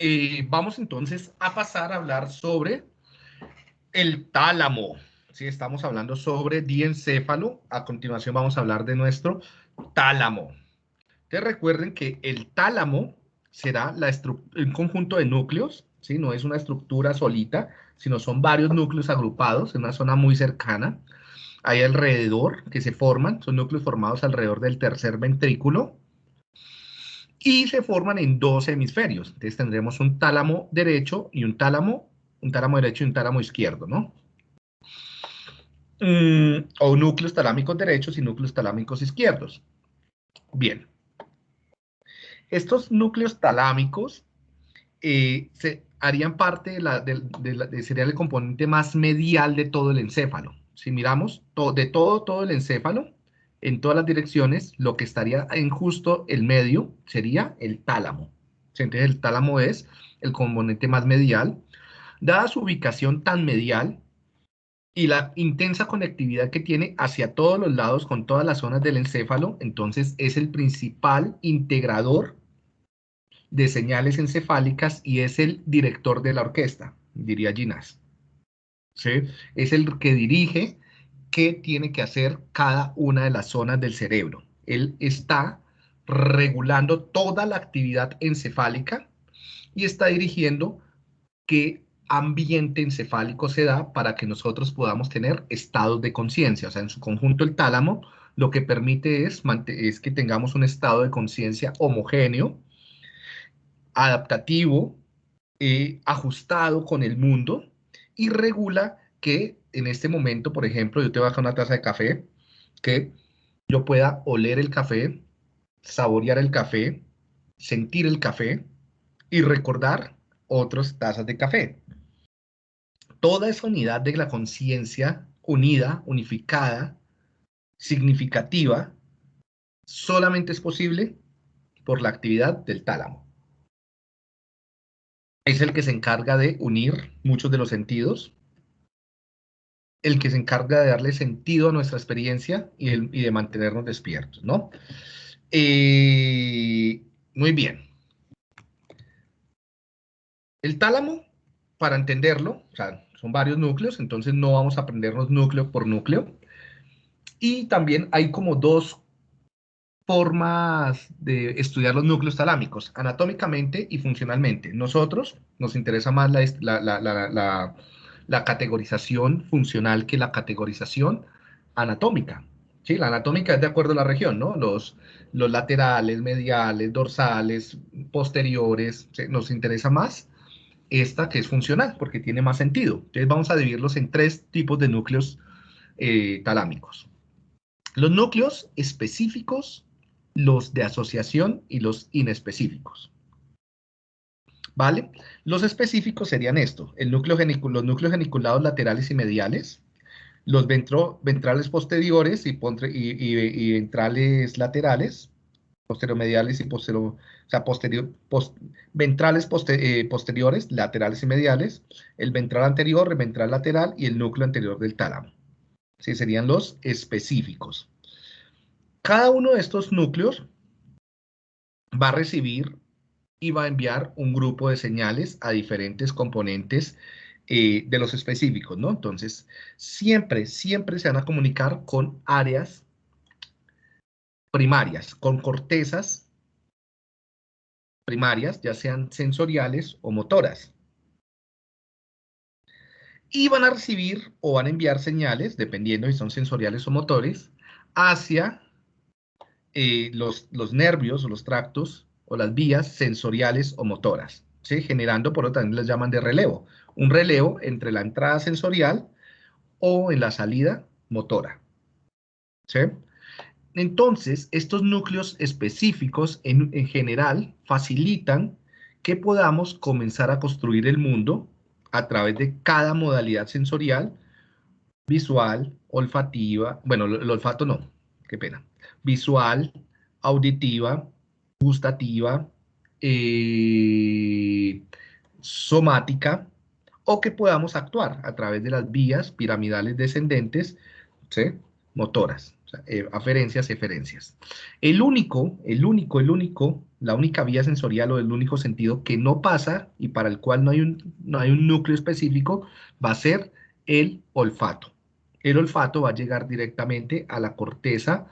eh, vamos entonces a pasar a hablar sobre el tálamo. Sí, estamos hablando sobre diencéfalo. A continuación vamos a hablar de nuestro tálamo. Te recuerden que el tálamo será la un conjunto de núcleos, ¿sí? no es una estructura solita, sino son varios núcleos agrupados en una zona muy cercana. Hay alrededor que se forman, son núcleos formados alrededor del tercer ventrículo, y se forman en dos hemisferios. Entonces tendremos un tálamo derecho y un tálamo, un tálamo derecho y un tálamo izquierdo, ¿no? Mm, o núcleos talámicos derechos y núcleos talámicos izquierdos. Bien. Estos núcleos talámicos eh, se harían parte de la, de, sería el componente más medial de todo el encéfalo. Si miramos de todo, todo el encéfalo, en todas las direcciones, lo que estaría en justo el medio sería el tálamo. Entonces el tálamo es el componente más medial. Dada su ubicación tan medial y la intensa conectividad que tiene hacia todos los lados con todas las zonas del encéfalo, entonces es el principal integrador de señales encefálicas y es el director de la orquesta, diría Ginás. ¿Sí? Es el que dirige qué tiene que hacer cada una de las zonas del cerebro. Él está regulando toda la actividad encefálica y está dirigiendo qué ambiente encefálico se da para que nosotros podamos tener estados de conciencia. O sea, en su conjunto el tálamo lo que permite es, que tengamos un estado de conciencia homogéneo, adaptativo, eh, ajustado con el mundo y regula que en este momento, por ejemplo, yo te dejar una taza de café, que yo pueda oler el café, saborear el café, sentir el café y recordar otras tazas de café. Toda esa unidad de la conciencia unida, unificada, significativa, solamente es posible por la actividad del tálamo. Es el que se encarga de unir muchos de los sentidos, el que se encarga de darle sentido a nuestra experiencia y, de mantenernos despiertos, ¿no? Eh, muy bien. El tálamo, para entenderlo, son varios núcleos, entonces no vamos a aprendernos núcleo por núcleo. Y también hay como dos formas de estudiar los núcleos talámicos, anatómicamente y funcionalmente. Nosotros nos interesa más la categorización funcional que la categorización anatómica. ¿sí? La anatómica es de acuerdo a la región, ¿no? Los, los laterales, mediales, dorsales, posteriores, nos interesa más esta que es funcional, porque tiene más sentido. Entonces vamos a dividirlos en tres tipos de núcleos eh, talámicos. Los núcleos específicos, los de asociación y los inespecíficos. ¿Vale? Los específicos serían esto, el núcleo los núcleos geniculados laterales y mediales, los ventrales posteriores y, ventrales laterales, posteromediales y posterior, o sea, ventrales eh, posteriores, laterales y mediales, el ventral anterior, el ventral lateral y el núcleo anterior del tálamo. Sí, serían los específicos. Cada uno de estos núcleos va a recibir y va a enviar un grupo de señales a diferentes componentes eh, de los específicos, ¿no? Entonces, siempre, siempre se van a comunicar con áreas primarias, con cortezas primarias, ya sean sensoriales o motoras. Y van a recibir o van a enviar señales, dependiendo si son sensoriales o motores, hacia eh, los, los nervios o los tractos o las vías sensoriales o motoras, ¿sí? generando, por lo tanto, les llaman de relevo. Un relevo entre la entrada sensorial o en la salida motora. ¿sí? Entonces, estos núcleos específicos en, en general facilitan que podamos comenzar a construir el mundo a través de cada modalidad sensorial, visual, olfativa, bueno, el olfato no, qué pena, visual, auditiva, gustativa, eh, somática, o que podamos actuar a través de las vías piramidales descendentes, motoras. eh, aferencias, eferencias. El único, el único, el único, la única vía sensorial o el único sentido que no pasa y para el cual no hay un, no hay un núcleo específico va a ser el olfato. El olfato va a llegar directamente a la corteza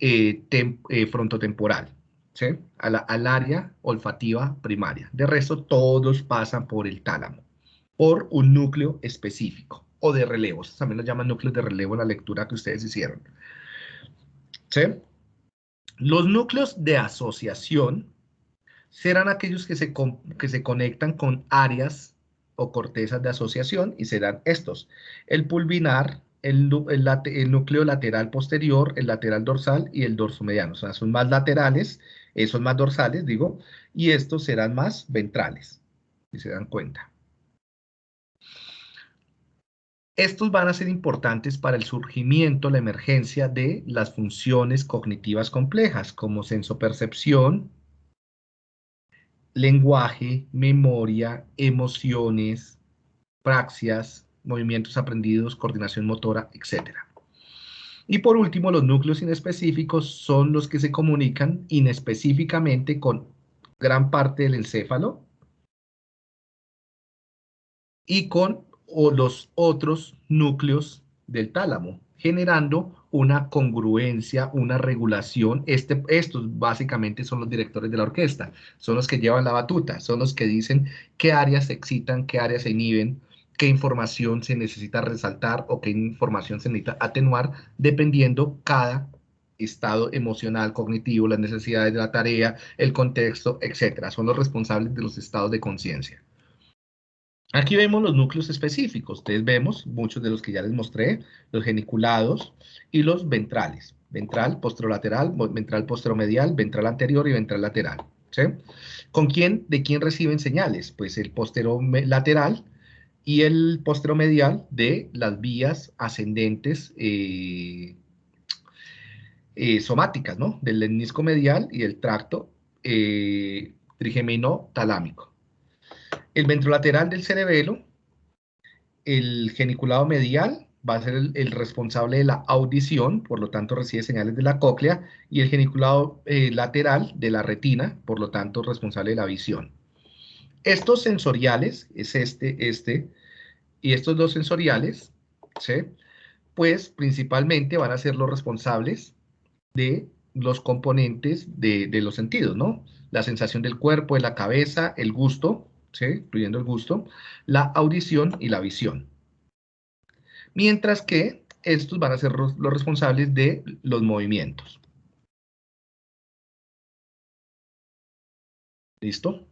eh, eh, frontotemporal, ¿sí? al área olfativa primaria. De resto, todos pasan por el tálamo, por un núcleo específico o de relevo. También lo llaman núcleos de relevo en la lectura que ustedes hicieron. ¿Sí? Los núcleos de asociación serán aquellos que se, que se conectan con áreas o cortezas de asociación y serán estos. El pulvinar, el, el, núcleo lateral posterior, el lateral dorsal y el dorso mediano. O sea, son más laterales, esos más dorsales, digo, y estos serán más ventrales, si se dan cuenta. Estos van a ser importantes para el surgimiento, la emergencia de las funciones cognitivas complejas, como sensopercepción, lenguaje, memoria, emociones, praxias, movimientos aprendidos, coordinación motora, etc. Y por último, los núcleos inespecíficos son los que se comunican inespecíficamente con gran parte del encéfalo y con los otros núcleos del tálamo, generando una congruencia, una regulación. Este, estos básicamente son los directores de la orquesta, son los que llevan la batuta, son los que dicen qué áreas se excitan, qué áreas se inhiben, qué información se necesita resaltar o qué información se necesita atenuar, dependiendo cada estado emocional, cognitivo, las necesidades de la tarea, el contexto, etcétera. Son los responsables de los estados de conciencia. Aquí vemos los núcleos específicos. Ustedes vemos muchos de los que ya les mostré, los geniculados y los ventrales. Ventral posterolateral, ventral posteromedial, ventral anterior y ventral lateral. ¿Con quién? ¿De quién reciben señales? Pues el posterolateral y el posteromedial de las vías ascendentes eh, eh, somáticas, ¿no? Del lemnisco medial y el tracto eh, trigemino talámico. El ventrolateral del cerebelo, el geniculado medial, va a ser el, responsable de la audición, por lo tanto recibe señales de la cóclea, y el geniculado lateral de la retina, por lo tanto responsable de la visión. Estos sensoriales, es este, este, y estos dos sensoriales, ¿sí? pues principalmente van a ser los responsables de los componentes de, los sentidos, ¿no? La sensación del cuerpo, de la cabeza, el gusto, ¿sí? incluyendo el gusto, la audición y la visión. Mientras que estos van a ser los responsables de los movimientos. ¿Listo?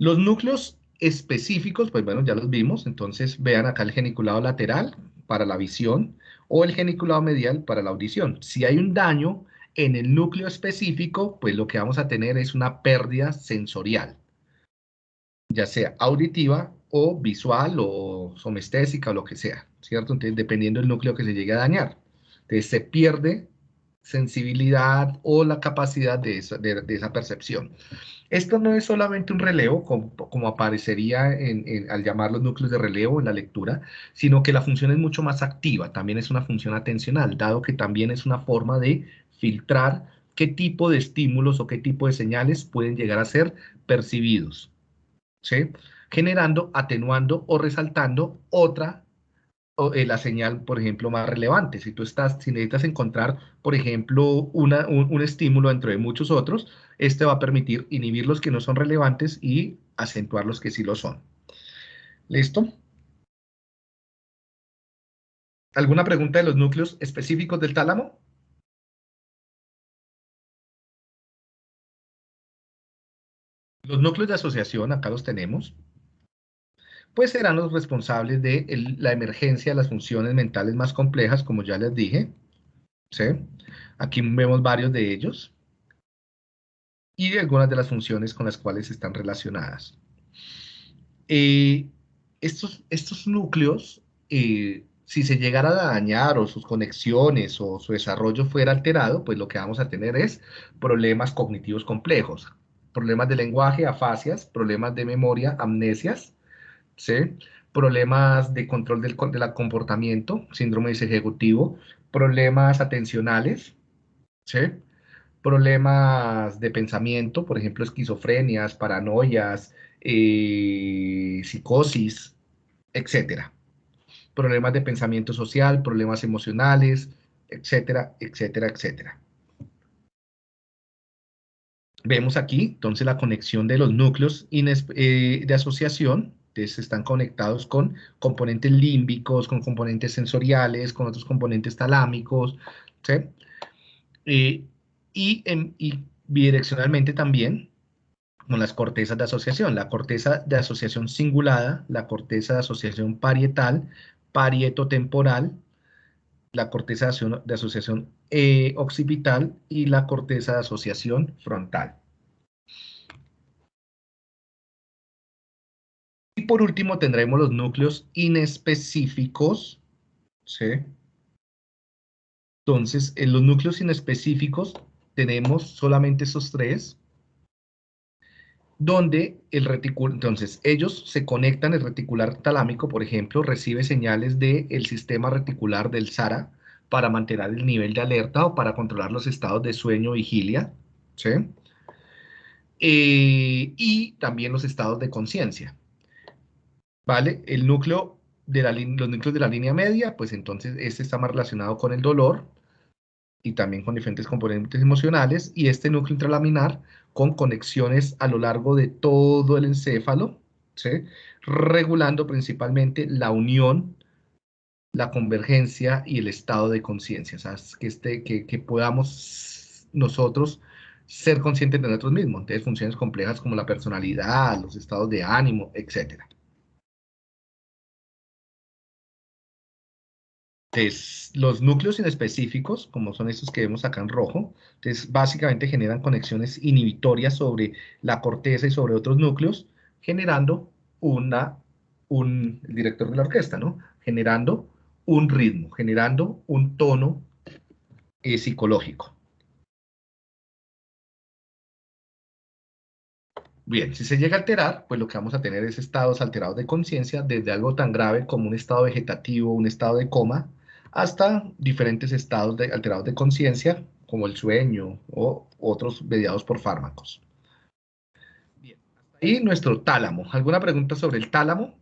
Los núcleos específicos, pues bueno, ya los vimos, entonces vean acá el geniculado lateral para la visión o el geniculado medial para la audición. Si hay un daño en el núcleo específico, pues lo que vamos a tener es una pérdida sensorial, ya sea auditiva o visual o somestésica o lo que sea, ¿cierto? Entonces, dependiendo del núcleo que se llegue a dañar. Entonces, se pierde sensibilidad o la capacidad de esa, percepción. Esto no es solamente un relevo, como, aparecería al llamar los núcleos de relevo en la lectura, sino que la función es mucho más activa, también es una función atencional, dado que también es una forma de filtrar qué tipo de estímulos o qué tipo de señales pueden llegar a ser percibidos, ¿sí? generando, atenuando o resaltando otra la señal, por ejemplo, más relevante. Si tú estás, si necesitas encontrar, por ejemplo, una, un, estímulo entre muchos otros, este va a permitir inhibir los que no son relevantes y acentuar los que sí lo son. ¿Listo? ¿Alguna pregunta de los núcleos específicos del tálamo? Los núcleos de asociación, acá los tenemos pues serán los responsables de la emergencia de las funciones mentales más complejas, como ya les dije. ¿sí? Aquí vemos varios de ellos. Y algunas de las funciones con las cuales están relacionadas. Eh, estos, estos núcleos, eh, si se llegara a dañar o sus conexiones o su desarrollo fuera alterado, pues lo que vamos a tener es problemas cognitivos complejos, problemas de lenguaje, afasias, problemas de memoria, amnesias, problemas de control del comportamiento, síndrome ejecutivo, problemas atencionales, problemas de pensamiento, por ejemplo, esquizofrenias, paranoias, eh, psicosis, etcétera. Problemas de pensamiento social, problemas emocionales, etcétera, etcétera, etcétera. Vemos aquí, entonces, la conexión de los núcleos eh, de asociación, están conectados con componentes límbicos, con componentes sensoriales, con otros componentes talámicos, ¿sí? Eh, y, y bidireccionalmente también con las cortezas de asociación, la corteza de asociación cingulada, la corteza de asociación parietal, parietotemporal, la corteza de asociación eh, occipital y la corteza de asociación frontal. Y por último tendremos los núcleos inespecíficos, ¿sí? Entonces, en los núcleos inespecíficos tenemos solamente esos tres, donde el reticular, entonces ellos se conectan, el reticular talámico, por ejemplo, recibe señales del sistema reticular del SARA para mantener el nivel de alerta o para controlar los estados de sueño vigilia, ¿sí? Eh, y también los estados de conciencia, ¿vale? El núcleo de la, los núcleos de la línea media, pues entonces este está más relacionado con el dolor, y también con diferentes componentes emocionales, y este núcleo intralaminar con conexiones a lo largo de todo el encéfalo, regulando principalmente la unión, la convergencia y el estado de conciencia, que, este, que, que podamos nosotros ser conscientes de nosotros mismos, entonces funciones complejas como la personalidad, los estados de ánimo, etcétera. Entonces, los núcleos inespecíficos, como son estos que vemos acá en rojo, entonces básicamente generan conexiones inhibitorias sobre la corteza y sobre otros núcleos, generando una, un, director de la orquesta, ¿no? Generando un ritmo, generando un tono eh, psicológico. Bien, si se llega a alterar, pues lo que vamos a tener es estados alterados de conciencia, desde algo tan grave como un estado vegetativo, un estado de coma, hasta diferentes estados de, alterados de conciencia, como el sueño o otros mediados por fármacos. Bien, hasta ahí nuestro tálamo. ¿Alguna pregunta sobre el tálamo?